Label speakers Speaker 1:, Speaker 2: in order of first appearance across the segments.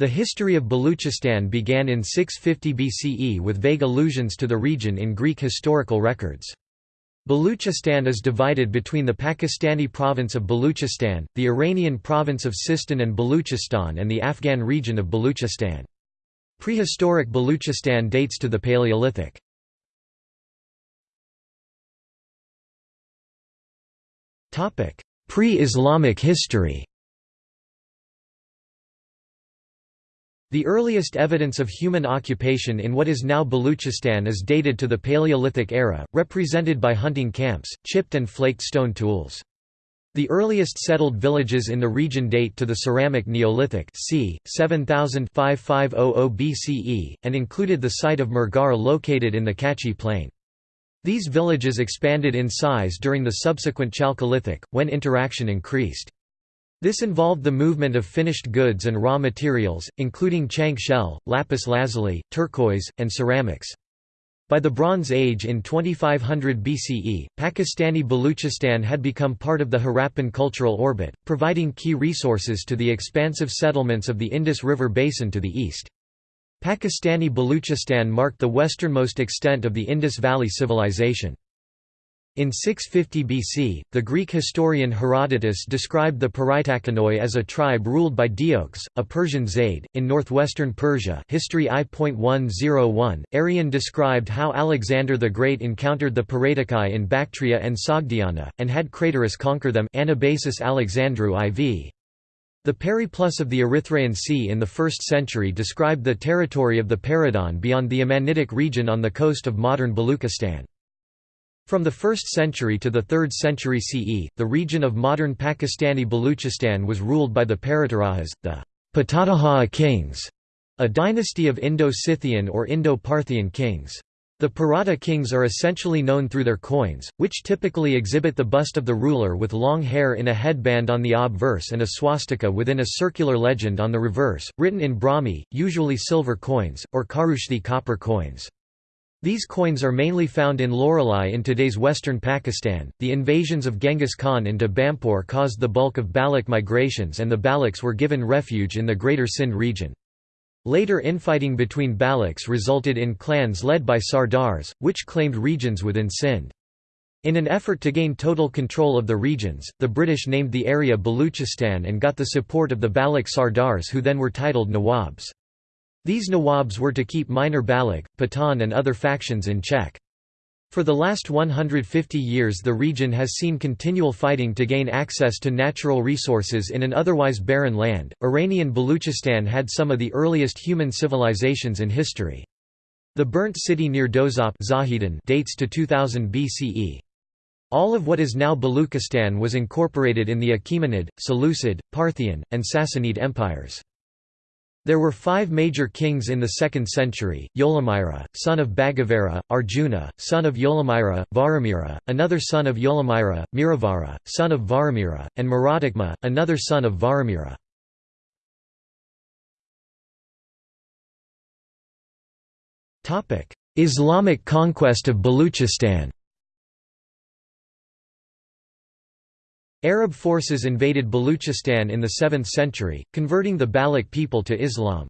Speaker 1: The history of Baluchistan began in 650 BCE with vague allusions to the region in Greek historical records. Baluchistan is divided between the Pakistani province of Baluchistan, the Iranian province of Sistan and Baluchistan and the Afghan region of Baluchistan. Prehistoric Baluchistan dates to the Paleolithic. Pre-Islamic history The earliest evidence of human occupation in what is now Baluchistan is dated to the Paleolithic era, represented by hunting camps, chipped and flaked stone tools. The earliest settled villages in the region date to the Ceramic Neolithic c. 7000 BCE, and included the site of Mehrgarh located in the Kachi Plain. These villages expanded in size during the subsequent Chalcolithic, when interaction increased. This involved the movement of finished goods and raw materials, including chank shell, lapis lazuli, turquoise, and ceramics. By the Bronze Age in 2500 BCE, Pakistani Baluchistan had become part of the Harappan cultural orbit, providing key resources to the expansive settlements of the Indus River basin to the east. Pakistani Baluchistan marked the westernmost extent of the Indus Valley Civilization. In 650 BC, the Greek historian Herodotus described the Paritakonoi as a tribe ruled by Deiox, a Persian Zayd. In northwestern Persia, History I.101, Arrian described how Alexander the Great encountered the Paratakai in Bactria and Sogdiana, and had Craterus conquer them. Anabasis Alexandrou IV. The Periplus of the Erythraean Sea in the 1st century described the territory of the Peridon beyond the Amanitic region on the coast of modern Baluchistan. From the 1st century to the 3rd century CE, the region of modern Pakistani Baluchistan was ruled by the Paratarahas, the Patataha kings, a dynasty of Indo-Scythian or Indo-Parthian kings. The Parata kings are essentially known through their coins, which typically exhibit the bust of the ruler with long hair in a headband on the obverse and a swastika within a circular legend on the reverse, written in Brahmi, usually silver coins, or Kharoshthi copper coins. These coins are mainly found in Loralai in today's western Pakistan. The invasions of Genghis Khan into Bampur caused the bulk of Baloch migrations, and the Balochs were given refuge in the Greater Sindh region. Later infighting between Balochs resulted in clans led by Sardars, which claimed regions within Sindh. In an effort to gain total control of the regions, the British named the area Baluchistan and got the support of the Baloch Sardars who then were titled Nawabs. These Nawabs were to keep minor Baloch, Pathan and other factions in check. For the last 150 years the region has seen continual fighting to gain access to natural resources in an otherwise barren land. Iranian Baluchistan had some of the earliest human civilizations in history. The burnt city near Dozop dates to 2000 BCE. All of what is now Baluchistan was incorporated in the Achaemenid, Seleucid, Parthian, and Sassanid empires. There were five major kings in the 2nd century, Yolamira, son of Bhagavara, Arjuna, son of Yolamira, Varamira, another son of Yolamira, Miravara, son of Varamira, and Maradagma, another son of Varamira. Islamic conquest of Baluchistan Arab forces invaded Baluchistan in the 7th century, converting the Baloch people to Islam.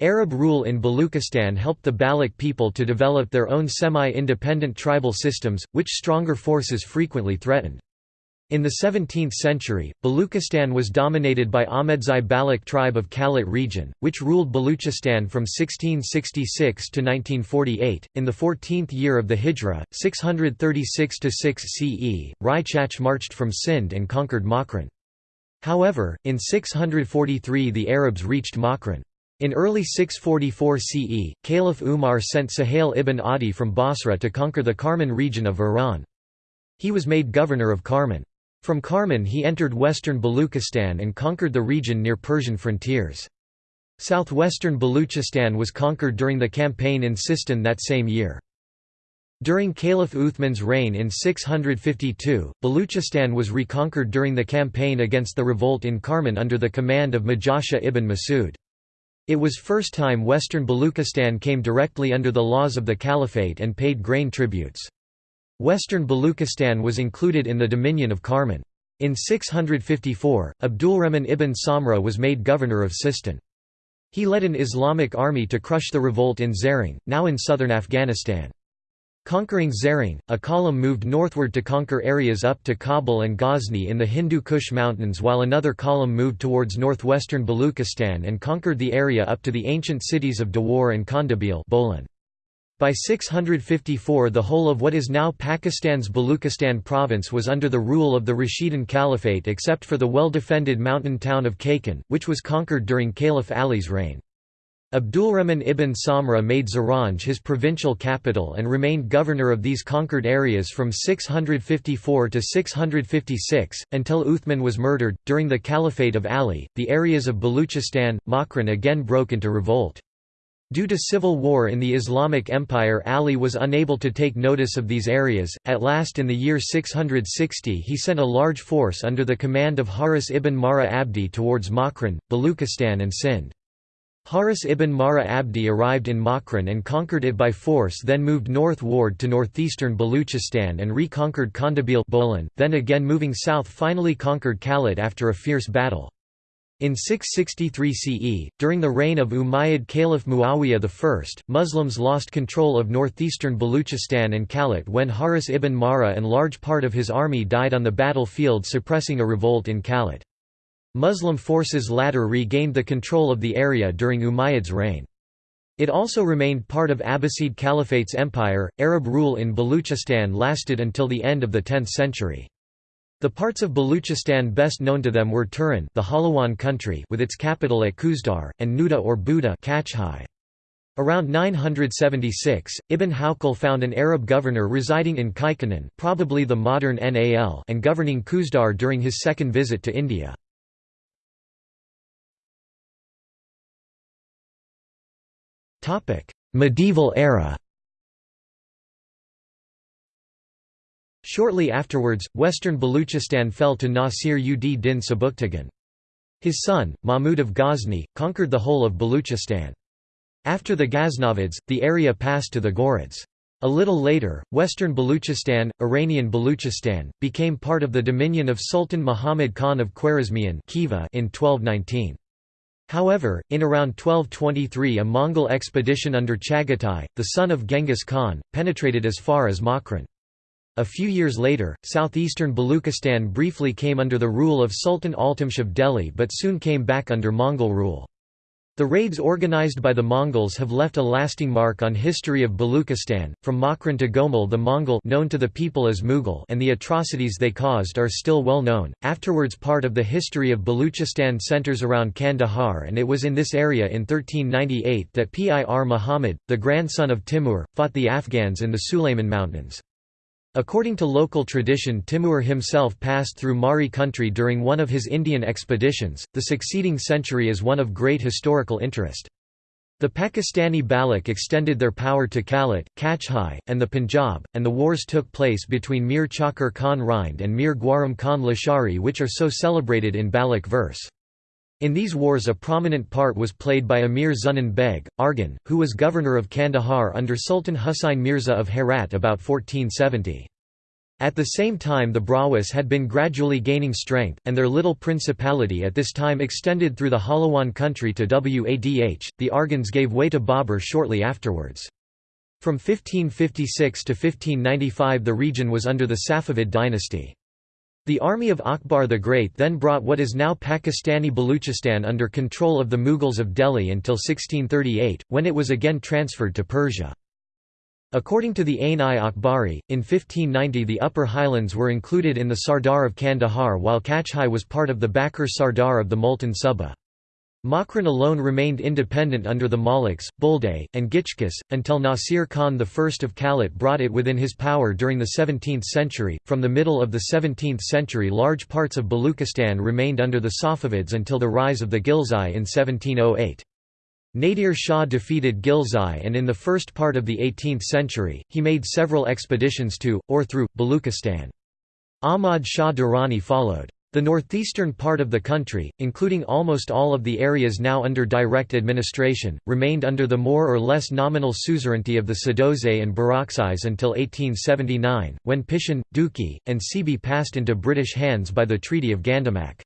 Speaker 1: Arab rule in Baluchistan helped the Baloch people to develop their own semi-independent tribal systems, which stronger forces frequently threatened. In the 17th century, Baluchistan was dominated by Ahmedzai Baloch tribe of Kalat region, which ruled Baluchistan from 1666 to 1948. In the 14th year of the Hijra, 636–6 CE, Rai Chach marched from Sind and conquered Makran. However, in 643 the Arabs reached Makran. In early 644 CE, Caliph Umar sent Suhail ibn Adi from Basra to conquer the Karman region of Iran. He was made governor of Karman. From Karman he entered western Baluchistan and conquered the region near Persian frontiers. Southwestern Baluchistan was conquered during the campaign in Sistan that same year. During Caliph Uthman's reign in 652, Baluchistan was reconquered during the campaign against the revolt in Karman under the command of Majasha ibn Masud. It was first time western Baluchistan came directly under the laws of the caliphate and paid grain tributes. Western Baluchistan was included in the dominion of Karman. In 654, Abdulrahman ibn Samra was made governor of Sistan. He led an Islamic army to crush the revolt in Zaranj, now in southern Afghanistan. Conquering Zaranj, a column moved northward to conquer areas up to Kabul and Ghazni in the Hindu Kush Mountains while another column moved towards northwestern Baluchistan and conquered the area up to the ancient cities of Dawar and Kondabil Bolan. By 654 the whole of what is now Pakistan's Baluchistan province was under the rule of the Rashidun Caliphate except for the well-defended mountain town of Kakan, which was conquered during Caliph Ali's reign. Abdulrahman ibn Samra made Zaranj his provincial capital and remained governor of these conquered areas from 654 to 656, until Uthman was murdered. During the Caliphate of Ali, the areas of Baluchistan, Makran again broke into revolt. Due to civil war in the Islamic Empire Ali was unable to take notice of these areas, at last in the year 660 he sent a large force under the command of Haris ibn Mara Abdi towards Makran, Baluchistan and Sindh. Haris ibn Mara Abdi arrived in Makran and conquered it by force then moved northward to northeastern Baluchistan and reconquered Kondabil then again moving south finally conquered Kalat after a fierce battle. In 663 CE, during the reign of Umayyad Caliph Muawiyah I, Muslims lost control of northeastern Baluchistan and Kalat when Haris ibn Mara and large part of his army died on the battlefield suppressing a revolt in Kalat. Muslim forces later regained the control of the area during Umayyad's reign. It also remained part of Abbasid Caliphate's empire. Arab rule in Baluchistan lasted until the end of the 10th century. The parts of Baluchistan best known to them were Turan, the Halawan country, with its capital at Kuzdar, and Nuda or Buda, Kachhai. Around 976, Ibn Hawqal found an Arab governor residing in Kaikanan, probably the modern Nal, and governing Kuzdar during his second visit to India. Medieval era Shortly afterwards, western Baluchistan fell to Nasir ud din Sabuktigin. His son, Mahmud of Ghazni, conquered the whole of Baluchistan. After the Ghaznavids, the area passed to the Ghurids. A little later, western Baluchistan, Iranian Baluchistan, became part of the dominion of Sultan Muhammad Khan of Khwarezmian in 1219. However, in around 1223 a Mongol expedition under Chagatai, the son of Genghis Khan, penetrated as far as Makran. A few years later, southeastern Baluchistan briefly came under the rule of Sultan Iltutmish of Delhi but soon came back under Mongol rule. The raids organized by the Mongols have left a lasting mark on history of Baluchistan, from Makran to Gomul the Mongol known to the people as Mughal and the atrocities they caused are still well known. Afterwards part of the history of Baluchistan centers around Kandahar and it was in this area in 1398 that Pir Muhammad, the grandson of Timur, fought the Afghans in the Sulayman Mountains. According to local tradition Timur himself passed through Mari country during one of his Indian expeditions, the succeeding century is one of great historical interest. The Pakistani Baloch extended their power to Kalat, Kachhai, and the Punjab, and the wars took place between Mir Chakar Khan Rind and Mir Gwaram Khan Lashari which are so celebrated in Baloch verse. In these wars a prominent part was played by Amir Zunan Beg, Arghun, who was governor of Kandahar under Sultan Husayn Mirza of Herat about 1470. At the same time the Brahwas had been gradually gaining strength, and their little principality at this time extended through the Halawan country to Wadh, the Arghuns gave way to Babur shortly afterwards. From 1556 to 1595 the region was under the Safavid dynasty. The army of Akbar the Great then brought what is now Pakistani Baluchistan under control of the Mughals of Delhi until 1638, when it was again transferred to Persia. According to the Ain-i-Akbari, in 1590 the Upper Highlands were included in the Sardar of Kandahar while Kachhai was part of the Bakr Sardar of the Multan Suba. Makran alone remained independent under the Maliks, Bulday, and Gichkis, until Nasir Khan I of Kalat brought it within his power during the 17th century. From the middle of the 17th century, large parts of Baluchistan remained under the Safavids until the rise of the Ghilzai in 1708. Nadir Shah defeated Ghilzai and in the first part of the 18th century, he made several expeditions to, or through, Baluchistan. Ahmad Shah Durrani followed. The northeastern part of the country, including almost all of the areas now under direct administration, remained under the more or less nominal suzerainty of the Sadozay and Barakzais until 1879, when Pishin, Duki, and Sibi passed into British hands by the Treaty of Gandamak.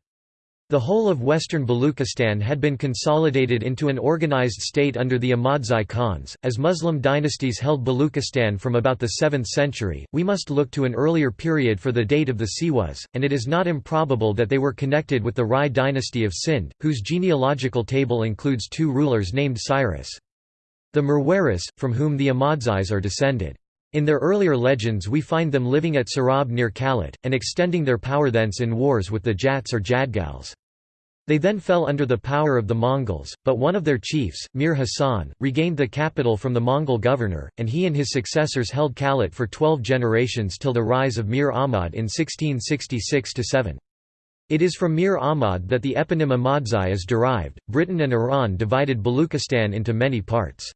Speaker 1: The whole of western Baluchistan had been consolidated into an organized state under the Ahmadzai Khans. As Muslim dynasties held Baluchistan from about the 7th century, we must look to an earlier period for the date of the Siwas, and it is not improbable that they were connected with the Rai dynasty of Sind, whose genealogical table includes two rulers named Cyrus. The Merwaris, from whom the Ahmadzais are descended. In their earlier legends we find them living at Sarab near Kalat, and extending their power thence in wars with the Jats or Jadgals. They then fell under the power of the Mongols, but one of their chiefs, Mir Hassan, regained the capital from the Mongol governor, and he and his successors held Kalat for twelve generations till the rise of Mir Ahmad in 1666–7. It is from Mir Ahmad that the eponym Ahmadzai is derived. Britain and Iran divided Baluchistan into many parts.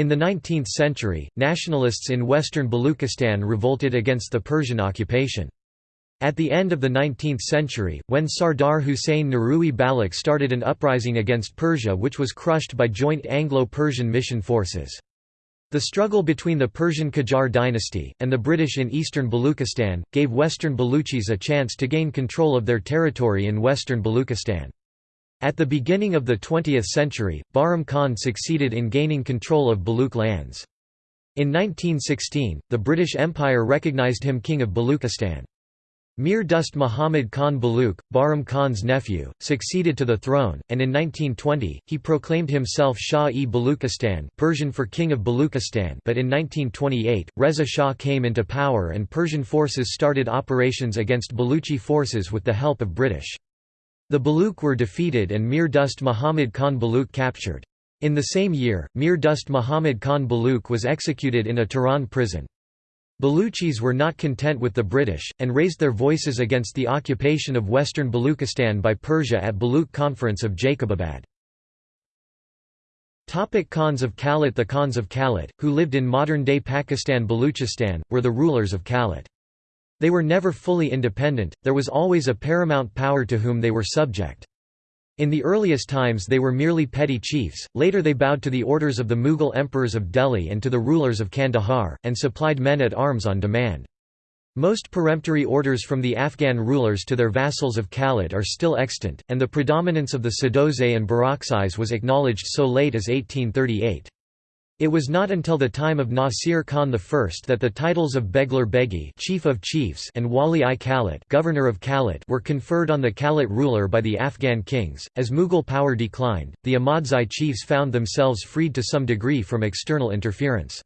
Speaker 1: In the 19th century, nationalists in western Baluchistan revolted against the Persian occupation. At the end of the 19th century, when Sardar Hussein Nurui Balak started an uprising against Persia which was crushed by joint Anglo-Persian mission forces. The struggle between the Persian Qajar dynasty, and the British in eastern Baluchistan, gave western Baluchis a chance to gain control of their territory in western Baluchistan. At the beginning of the 20th century, Bahram Khan succeeded in gaining control of Baluch lands. In 1916, the British Empire recognized him king of Baluchistan. Mir Dust Muhammad Khan Baluch, Bahram Khan's nephew, succeeded to the throne, and in 1920, he proclaimed himself Shah-e Baluchistan Persian for King of Baluchistan but in 1928, Reza Shah came into power and Persian forces started operations against Baluchi forces with the help of British. The Baluch were defeated and Mir Dust Muhammad Khan Baluch captured. In the same year, Mir Dust Muhammad Khan Baluch was executed in a Tehran prison. Baluchis were not content with the British, and raised their voices against the occupation of western Baluchistan by Persia at Baluch Conference of Jacobabad. Topic Khans of Kalat The Khans of Kalat, who lived in modern-day Pakistan Baluchistan, were the rulers of Kalat. They were never fully independent, there was always a paramount power to whom they were subject. In the earliest times they were merely petty chiefs, later they bowed to the orders of the Mughal emperors of Delhi and to the rulers of Kandahar, and supplied men at arms on demand. Most peremptory orders from the Afghan rulers to their vassals of Kalat are still extant, and the predominance of the Sadozay and Barakzais was acknowledged so late as 1838. It was not until the time of Nasir Khan I that the titles of Beglar Begi chief of chiefs and Wali i Kalat governor of Kalat were conferred on the Kalat ruler by the Afghan kings. As Mughal power declined, the Ahmadzai chiefs found themselves freed to some degree from external interference.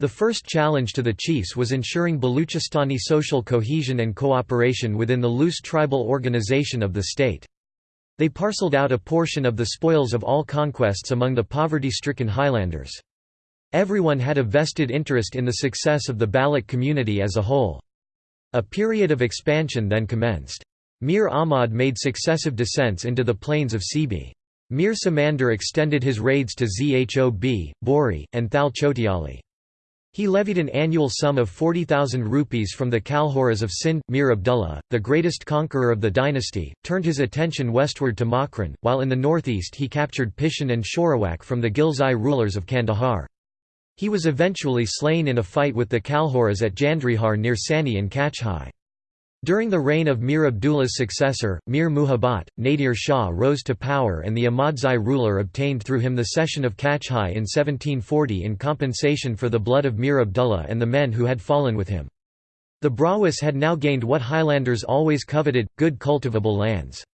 Speaker 1: The first challenge to the chiefs was ensuring Baluchistani social cohesion and cooperation within the loose tribal organization of the state. They parcelled out a portion of the spoils of all conquests among the poverty-stricken highlanders. Everyone had a vested interest in the success of the Balak community as a whole. A period of expansion then commenced. Mir Ahmad made successive descents into the plains of Sibi. Mir Samandar extended his raids to Zhob, Bori, and Thal Chotiali. He levied an annual sum of 40,000 rupees from the Kalhoras of Sind. Mir Abdullah, the greatest conqueror of the dynasty, turned his attention westward to Makran, while in the northeast he captured Pishin and Shorawak from the Ghilzai rulers of Kandahar. He was eventually slain in a fight with the Kalhoras at Jandrihar near Sani in Kachhai. During the reign of Mir Abdullah's successor, Mir Muhabbat, Nadir Shah rose to power and the Ahmadzai ruler obtained through him the cession of Kachhai in 1740 in compensation for the blood of Mir Abdullah and the men who had fallen with him. The Brahwis had now gained what Highlanders always coveted, good cultivable lands.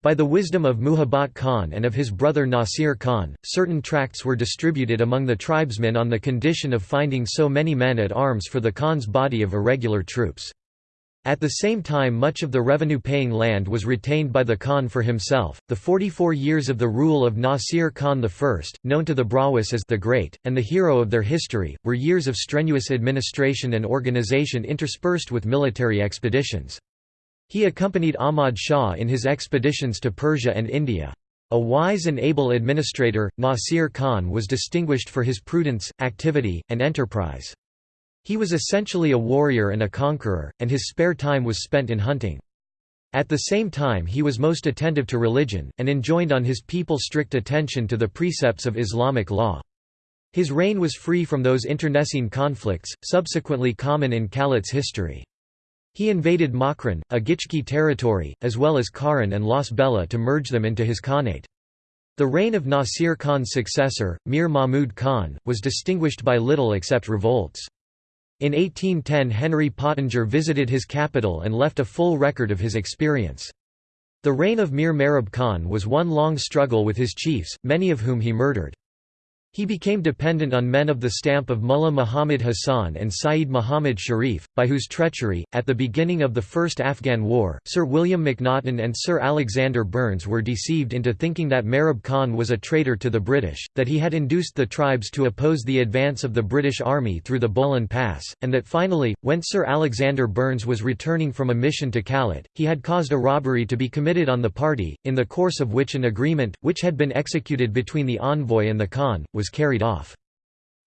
Speaker 1: By the wisdom of Muhabbat Khan and of his brother Nasir Khan, certain tracts were distributed among the tribesmen on the condition of finding so many men at arms for the Khan's body of irregular troops. At the same time much of the revenue-paying land was retained by the Khan for himself. The 44 years of the rule of Nasir Khan I, known to the Brahwis as the Great, and the hero of their history, were years of strenuous administration and organization interspersed with military expeditions. He accompanied Ahmad Shah in his expeditions to Persia and India. A wise and able administrator, Nasir Khan was distinguished for his prudence, activity, and enterprise. He was essentially a warrior and a conqueror, and his spare time was spent in hunting. At the same time he was most attentive to religion, and enjoined on his people strict attention to the precepts of Islamic law. His reign was free from those internecine conflicts, subsequently common in Kalat's history. He invaded Makran, a Gichki territory, as well as Kharan and Las Bela to merge them into his Khanate. The reign of Nasir Khan's successor, Mir Mahmud Khan, was distinguished by little except revolts. In 1810 Henry Pottinger visited his capital and left a full record of his experience. The reign of Mir Merab Khan was one long struggle with his chiefs, many of whom he murdered. He became dependent on men of the stamp of Mullah Muhammad Hassan and Saeed Muhammad Sharif, by whose treachery, at the beginning of the First Afghan War, Sir William Macnaghten and Sir Alexander Burnes were deceived into thinking that Marib Khan was a traitor to the British, that he had induced the tribes to oppose the advance of the British Army through the Bolan Pass, and that finally, when Sir Alexander Burnes was returning from a mission to Kalat, he had caused a robbery to be committed on the party, in the course of which an agreement, which had been executed between the envoy and the Khan, was carried off.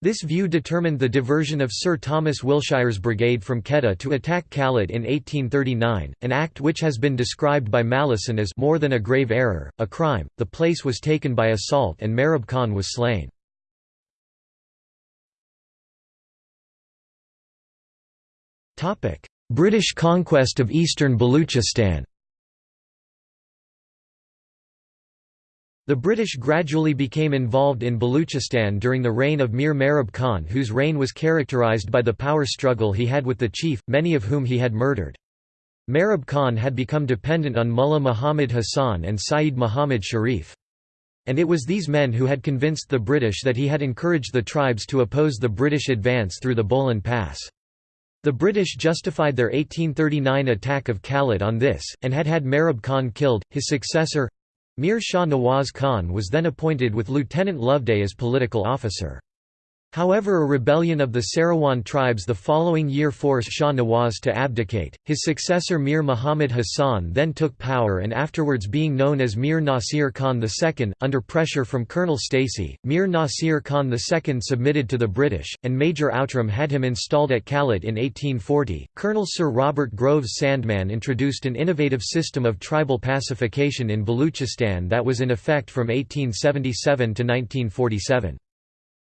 Speaker 1: This view determined the diversion of Sir Thomas Willshire's brigade from Quetta to attack Kalat in 1839, an act which has been described by Malleson as more than a grave error, a crime. The place was taken by assault and Merab Khan was slain. British conquest of eastern Baluchistan The British gradually became involved in Baluchistan during the reign of Mir Merab Khan whose reign was characterised by the power struggle he had with the chief, many of whom he had murdered. Merab Khan had become dependent on Mullah Muhammad Hassan and Saeed Muhammad Sharif. And it was these men who had convinced the British that he had encouraged the tribes to oppose the British advance through the Bolan Pass. The British justified their 1839 attack of Kalat on this, and had had Merab Khan killed. His successor, Mir Shah Nawaz Khan was then appointed with Lieutenant Loveday as political officer. However a rebellion of the Sarawan tribes the following year forced Shah Nawaz to abdicate. His successor Mir Muhammad Hassan then took power and afterwards being known as Mir Nasir Khan II, under pressure from Colonel Stacey, Mir Nasir Khan II submitted to the British, and Major Outram had him installed at Kalat in 1840. Colonel Sir Robert Groves Sandeman introduced an innovative system of tribal pacification in Baluchistan that was in effect from 1877 to 1947.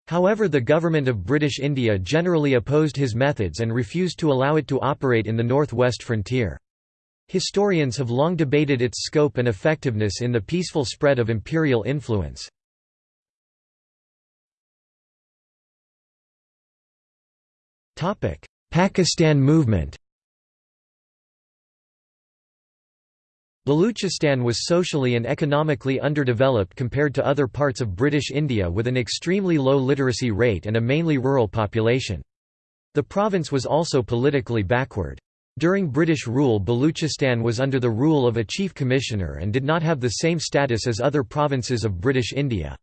Speaker 1: However the government of British India generally opposed his methods and refused to allow it to operate in the north-west frontier. Historians have long debated its scope and effectiveness in the peaceful spread of imperial influence. Pakistan movement Baluchistan was socially and economically underdeveloped compared to other parts of British India with an extremely low literacy rate and a mainly rural population. The province was also politically backward. During British rule Baluchistan was under the rule of a chief commissioner and did not have the same status as other provinces of British India.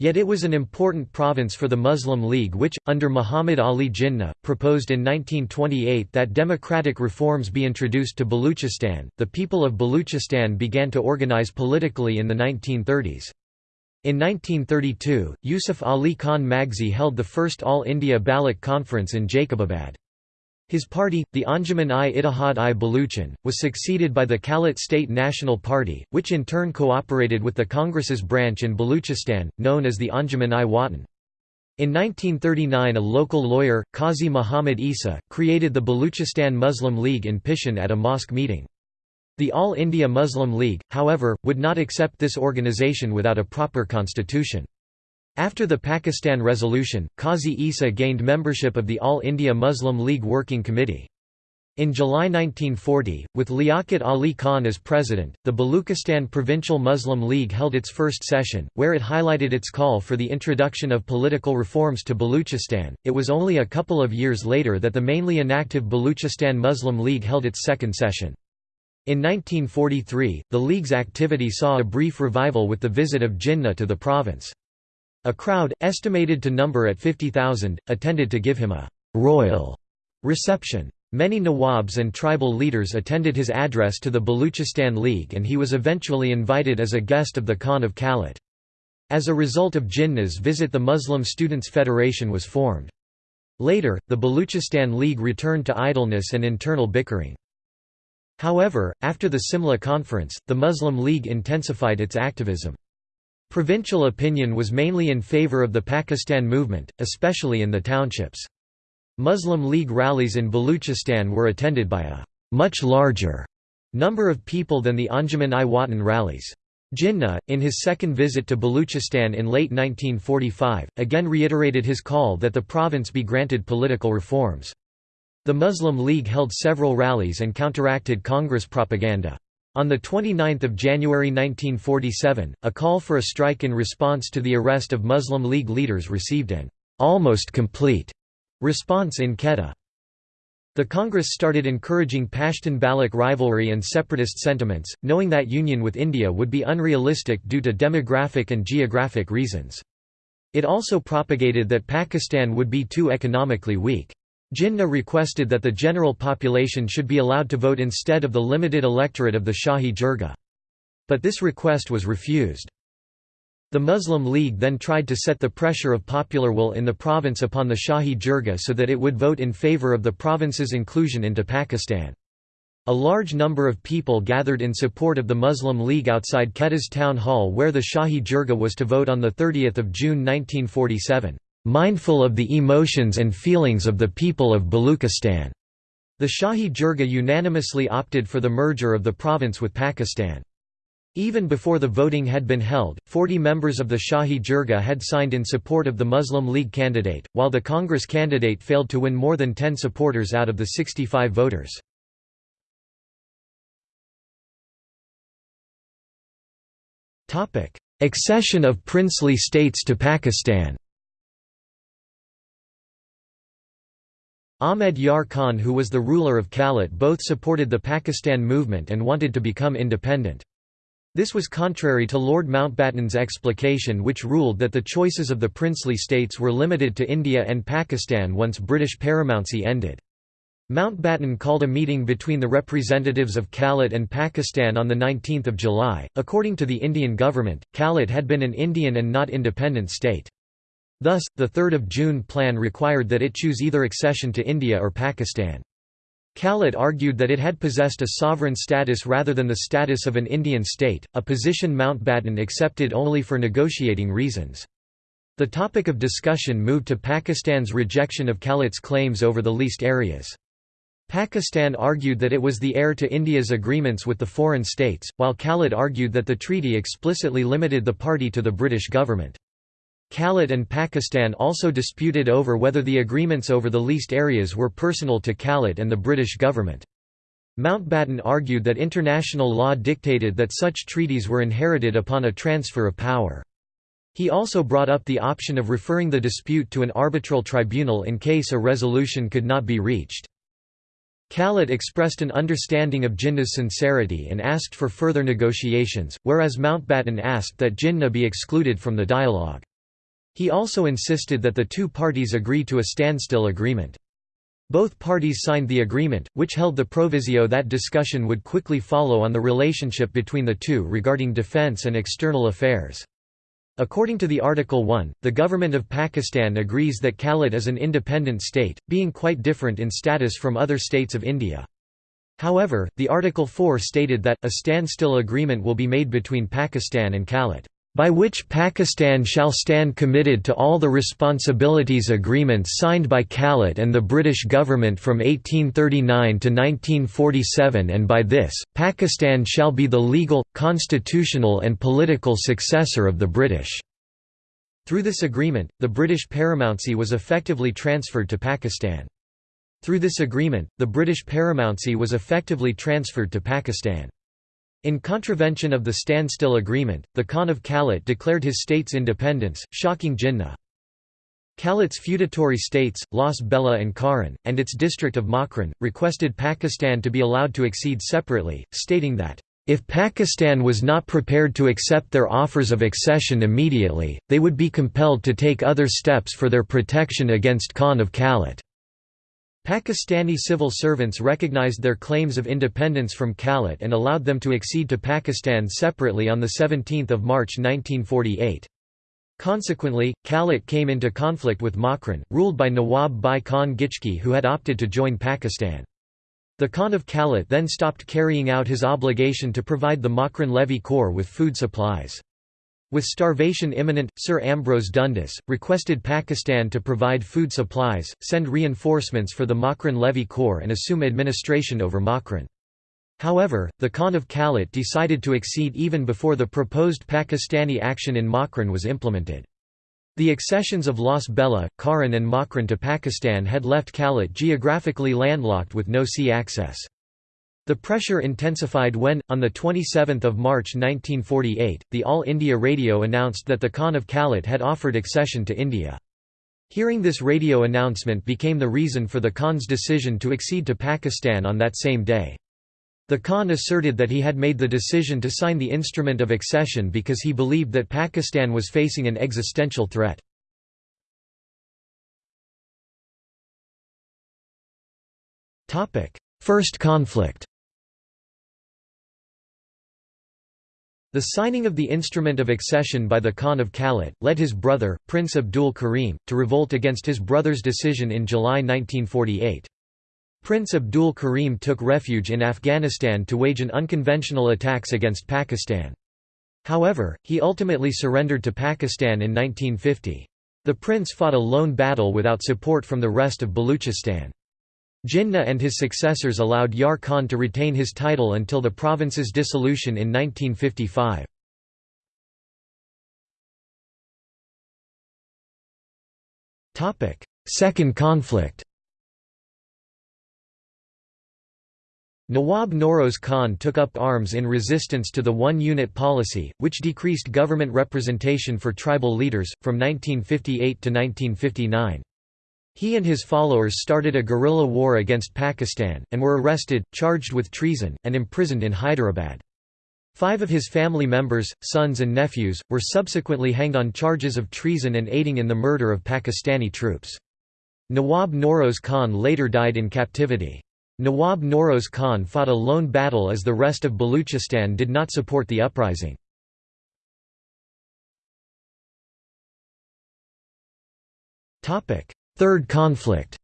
Speaker 1: Yet it was an important province for the Muslim League which, under Muhammad Ali Jinnah, proposed in 1928 that democratic reforms be introduced to Baluchistan. The people of Baluchistan began to organize politically in the 1930s. In 1932, Yusuf Ali Khan Magsi held the first All India Baloch Conference in Jacobabad. His party, the Anjuman-i-Ittihad-i Baluchan, was succeeded by the Kalat State National Party, which in turn cooperated with the Congress's branch in Baluchistan, known as the Anjuman-i-Watan. In 1939 a local lawyer, Qazi Muhammad Isa, created the Baluchistan Muslim League in Pishin at a mosque meeting. The All India Muslim League, however, would not accept this organisation without a proper constitution. After the Pakistan Resolution, Qazi Isa gained membership of the All India Muslim League Working Committee. In July 1940, with Liaquat Ali Khan as president, the Baluchistan Provincial Muslim League held its first session, where it highlighted its call for the introduction of political reforms to Baluchistan. It was only a couple of years later that the mainly inactive Baluchistan Muslim League held its second session. In 1943, the League's activity saw a brief revival with the visit of Jinnah to the province. A crowd, estimated to number at 50,000, attended to give him a «royal» reception. Many Nawabs and tribal leaders attended his address to the Baluchistan League and he was eventually invited as a guest of the Khan of Kalat. As a result of Jinnah's visit the Muslim Students' Federation was formed. Later, the Baluchistan League returned to idleness and internal bickering. However, after the Simla Conference, the Muslim League intensified its activism. Provincial opinion was mainly in favor of the Pakistan movement, especially in the townships. Muslim League rallies in Baluchistan were attended by a much larger number of people than the Anjuman-i-Watan rallies. Jinnah, in his second visit to Baluchistan in late 1945, again reiterated his call that the province be granted political reforms. The Muslim League held several rallies and counteracted Congress propaganda. On 29 January 1947, a call for a strike in response to the arrest of Muslim League leaders received an almost complete response in Quetta. The Congress started encouraging Pashtun-Baloch rivalry and separatist sentiments, knowing that union with India would be unrealistic due to demographic and geographic reasons. It also propagated that Pakistan would be too economically weak. Jinnah requested that the general population should be allowed to vote instead of the limited electorate of the Shahi Jirga. But this request was refused. The Muslim League then tried to set the pressure of popular will in the province upon the Shahi Jirga so that it would vote in favour of the province's inclusion into Pakistan. A large number of people gathered in support of the Muslim League outside Quetta's town hall where the Shahi Jirga was to vote on 30 June 1947, "...mindful of the emotions and feelings of the people of Baluchistan." The Shahi Jirga unanimously opted for the merger of the province with Pakistan. Even before the voting had been held, 40 members of the Shahi Jirga had signed in support of the Muslim League candidate, while the Congress candidate failed to win more than 10 supporters out of the 65 voters. Accession of princely states to Pakistan Ahmed Yar Khan who was the ruler of Kalat both supported the Pakistan movement and wanted to become independent. This was contrary to Lord Mountbatten's explication which ruled that the choices of the princely states were limited to India and Pakistan once British paramountcy ended. Mountbatten called a meeting between the representatives of Kalat and Pakistan on 19 July. According to the Indian government, Kalat had been an Indian and not independent state. Thus, the 3 June plan required that it choose either accession to India or Pakistan. Kalat argued that it had possessed a sovereign status rather than the status of an Indian state, a position Mountbatten accepted only for negotiating reasons. The topic of discussion moved to Pakistan's rejection of Kalat's claims over the leased areas. Pakistan argued that it was the heir to India's agreements with the foreign states, while Kalat argued that the treaty explicitly limited the party to the British government. Kalat and Pakistan also disputed over whether the agreements over the leased areas were personal to Kalat and the British government. Mountbatten argued that international law dictated that such treaties were inherited upon a transfer of power. He also brought up the option of referring the dispute to an arbitral tribunal in case a resolution could not be reached. Kalat expressed an understanding of Jinnah's sincerity and asked for further negotiations, whereas Mountbatten asked that Jinnah be excluded from the dialogue. He also insisted that the two parties agree to a standstill agreement. Both parties signed the agreement, which held the proviso that discussion would quickly follow on the relationship between the two regarding defense and external affairs. According to the Article 1, the government of Pakistan agrees that Kalat is an independent state, being quite different in status from other states of India. However, the Article 4 stated that, a standstill agreement will be made between Pakistan and Kalat by which Pakistan shall stand committed to all the responsibilities agreements signed by Kalat and the British government from 1839 to 1947 and by this, Pakistan shall be the legal, constitutional and political successor of the British." Through this agreement, the British paramountcy was effectively transferred to Pakistan. Through this agreement, the British paramountcy was effectively transferred to Pakistan. In contravention of the standstill agreement, the Khan of Kalat declared his state's independence, shocking Jinnah. Kalat's feudatory states, Las Bela and Kharan, and its district of Makran, requested Pakistan to be allowed to accede separately, stating that, "...if Pakistan was not prepared to accept their offers of accession immediately, they would be compelled to take other steps for their protection against Khan of Kalat." Pakistani civil servants recognized their claims of independence from Kalat and allowed them to accede to Pakistan separately on 17 March 1948. Consequently, Kalat came into conflict with Makran, ruled by Nawab Bai Khan Gichki who had opted to join Pakistan. The Khan of Kalat then stopped carrying out his obligation to provide the Makran levy corps with food supplies. With starvation imminent, Sir Ambrose Dundas, requested Pakistan to provide food supplies, send reinforcements for the Makran Levy Corps and assume administration over Makran. However, the Khan of Kalat decided to accede even before the proposed Pakistani action in Makran was implemented. The accessions of Las Bela, Kharan and Makran to Pakistan had left Kalat geographically landlocked with no sea access. The pressure intensified when, on 27 March 1948, the All India Radio announced that the Khan of Kalat had offered accession to India. Hearing this radio announcement became the reason for the Khan's decision to accede to Pakistan on that same day. The Khan asserted that he had made the decision to sign the instrument of accession because he believed that Pakistan was facing an existential threat. First conflict The signing of the instrument of accession by the Khan of Kalat, led his brother, Prince Abdul Karim, to revolt against his brother's decision in July 1948. Prince Abdul Karim took refuge in Afghanistan to wage an unconventional attacks against Pakistan. However, he ultimately surrendered to Pakistan in 1950. The prince fought a lone battle without support from the rest of Baluchistan. Jinnah and his successors allowed Yar Khan to retain his title until the province's dissolution in 1955. Second conflict Nawab Noroz Khan took up arms in resistance to the one-unit policy, which decreased government representation for tribal leaders, from 1958 to 1959. He and his followers started a guerrilla war against Pakistan, and were arrested, charged with treason, and imprisoned in Hyderabad. Five of his family members, sons and nephews, were subsequently hanged on charges of treason and aiding in the murder of Pakistani troops. Nawab Noroz Khan later died in captivity. Nawab Noroz Khan fought a lone battle as the rest of Baluchistan did not support the uprising. Third conflict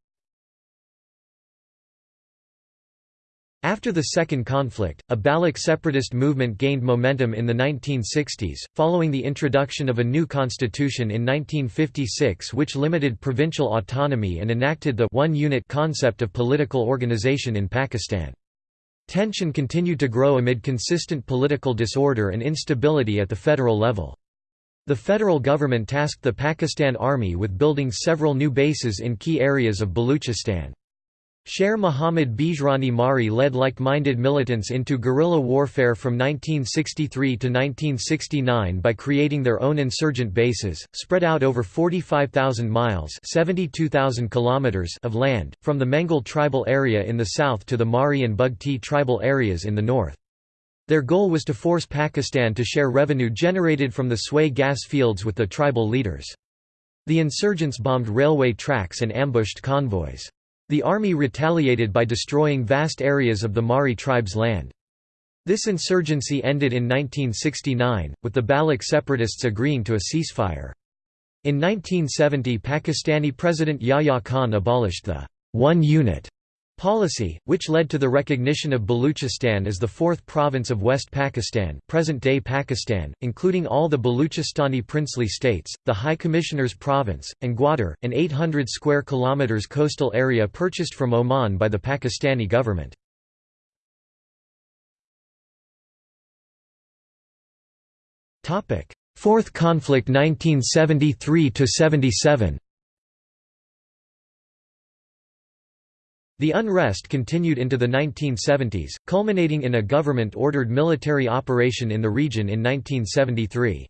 Speaker 1: After the Second Conflict, a Baloch separatist movement gained momentum in the 1960s, following the introduction of a new constitution in 1956 which limited provincial autonomy and enacted the one-unit concept of political organization in Pakistan. Tension continued to grow amid consistent political disorder and instability at the federal level. The federal government tasked the Pakistan Army with building several new bases in key areas of Baluchistan. Sher Muhammad Bijrani Mari led like-minded militants into guerrilla warfare from 1963 to 1969 by creating their own insurgent bases, spread out over 45,000 miles kilometers of land, from the Mengal tribal area in the south to the Mari and Bugti tribal areas in the north. Their goal was to force Pakistan to share revenue generated from the Sui gas fields with the tribal leaders. The insurgents bombed railway tracks and ambushed convoys. The army retaliated by destroying vast areas of the Mari tribe's land. This insurgency ended in 1969, with the Baloch separatists agreeing to a ceasefire. In 1970 Pakistani President Yahya Khan abolished the one unit Policy, which led to the recognition of Baluchistan as the fourth province of West Pakistan present-day Pakistan, including all the Baluchistani princely states, the High Commissioner's province, and Gwadar, an 800 square kilometers coastal area purchased from Oman by the Pakistani government. Fourth conflict 1973–77 The unrest continued into the 1970s, culminating in a government-ordered military operation in the region in 1973.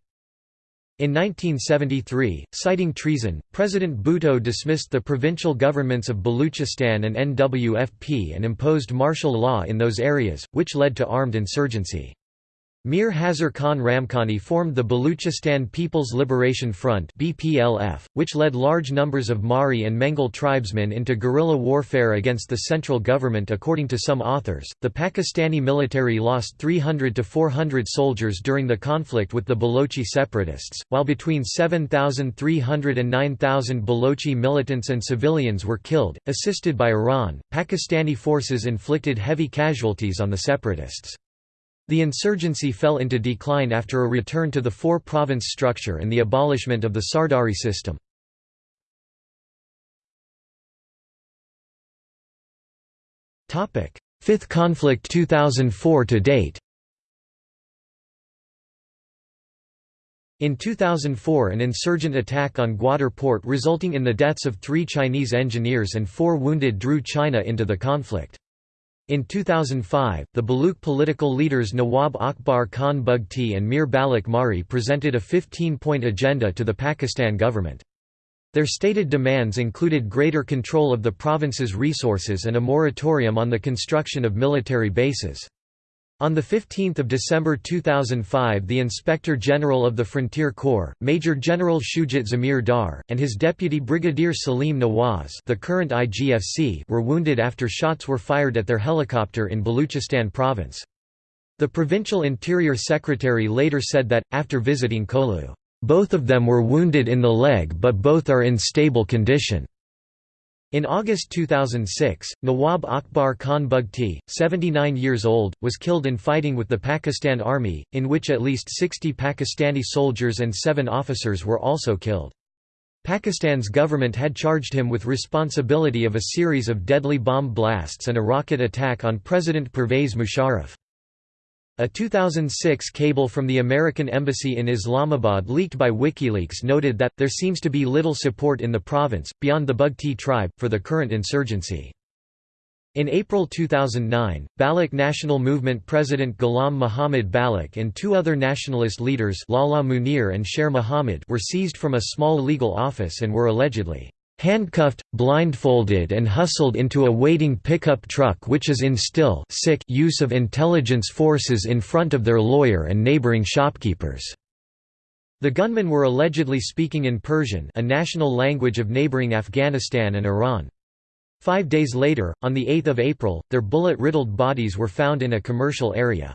Speaker 1: In 1973, citing treason, President Bhutto dismissed the provincial governments of Baluchistan and NWFP and imposed martial law in those areas, which led to armed insurgency. Mir Hazar Khan Ramkhani formed the Baluchistan People's Liberation Front (BPLF), which led large numbers of Mari and Mengal tribesmen into guerrilla warfare against the central government. According to some authors, the Pakistani military lost 300 to 400 soldiers during the conflict with the Balochi separatists, while between 7,300 and 9,000 Balochi militants and civilians were killed. Assisted by Iran, Pakistani forces inflicted heavy casualties on the separatists. The insurgency fell into decline after a return to the four-province structure and the abolishment of the Sardari system. Fifth conflict 2004 to date In 2004 an insurgent attack on Gwadar port resulting in the deaths of three Chinese engineers and four wounded drew China into the conflict. In 2005, the Baluch political leaders Nawab Akbar Khan Bugti and Mir Balach Marri presented a 15-point agenda to the Pakistan government. Their stated demands included greater control of the province's resources and a moratorium on the construction of military bases. On 15 December 2005 the Inspector General of the Frontier Corps, Major General Shujat Zamir Dar, and his deputy Brigadier Salim Nawaz the current IGFC were wounded after shots were fired at their helicopter in Baluchistan province. The Provincial Interior Secretary later said that, after visiting Kohlu, "...both of them were wounded in the leg but both are in stable condition." In August 2006, Nawab Akbar Khan Bugti, 79 years old, was killed in fighting with the Pakistan Army, in which at least 60 Pakistani soldiers and seven officers were also killed. Pakistan's government had charged him with responsibility of a series of deadly bomb blasts and a rocket attack on President Pervez Musharraf. A 2006 cable from the American Embassy in Islamabad leaked by WikiLeaks noted that, there seems to be little support in the province, beyond the Bugti tribe, for the current insurgency. In April 2009, Baloch National Movement President Ghulam Muhammad Baloch and two other nationalist leaders Lala Munir and Sher Muhammad were seized from a small legal office and were allegedly handcuffed, blindfolded and hustled into a waiting pickup truck which is in still sick use of intelligence forces in front of their lawyer and neighboring shopkeepers. The gunmen were allegedly speaking in Persian a national language of neighboring Afghanistan and Iran. Five days later, on 8 April, their bullet-riddled bodies were found in a commercial area.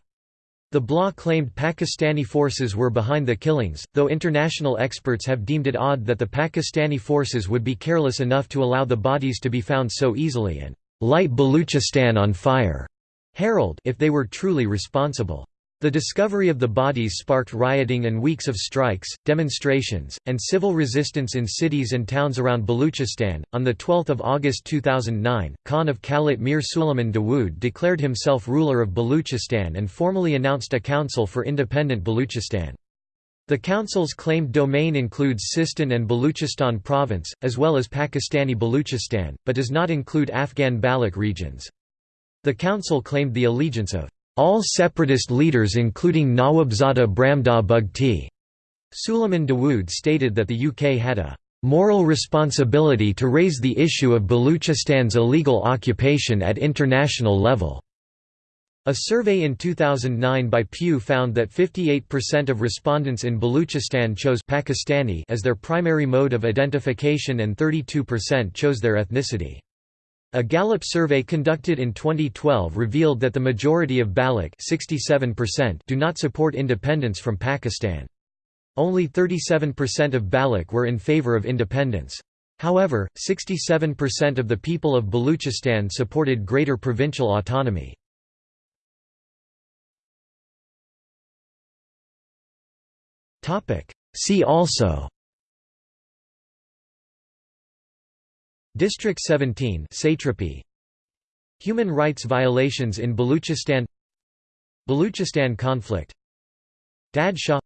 Speaker 1: The BLA claimed Pakistani forces were behind the killings, though international experts have deemed it odd that the Pakistani forces would be careless enough to allow the bodies to be found so easily and light Baluchistan on fire Herald if they were truly responsible. The discovery of the bodies sparked rioting and weeks of strikes, demonstrations, and civil resistance in cities and towns around Baluchistan. On the 12th of August 2009, Khan of Kalat Mir Suleiman Dawood declared himself ruler of Baluchistan and formally announced a council for independent Baluchistan. The council's claimed domain includes Sistan and Baluchistan province, as well as Pakistani Baluchistan, but does not include Afghan Baloch regions. The council claimed the allegiance of all separatist leaders including Nawabzada Brahamdagh Bugti. Suleiman Dawood stated that the UK had a moral responsibility to raise the issue of Baluchistan's illegal occupation at international level. A survey in 2009 by Pew found that 58% of respondents in Baluchistan chose Pakistani as their primary mode of identification and 32% chose their ethnicity. A Gallup survey conducted in 2012 revealed that the majority of Baloch do not support independence from Pakistan. Only 37% of Baloch were in favor of independence. However, 67% of the people of Baluchistan supported greater provincial autonomy. See also District 17 satrapy. Human rights violations in Baluchistan. Baluchistan conflict. Dad Shah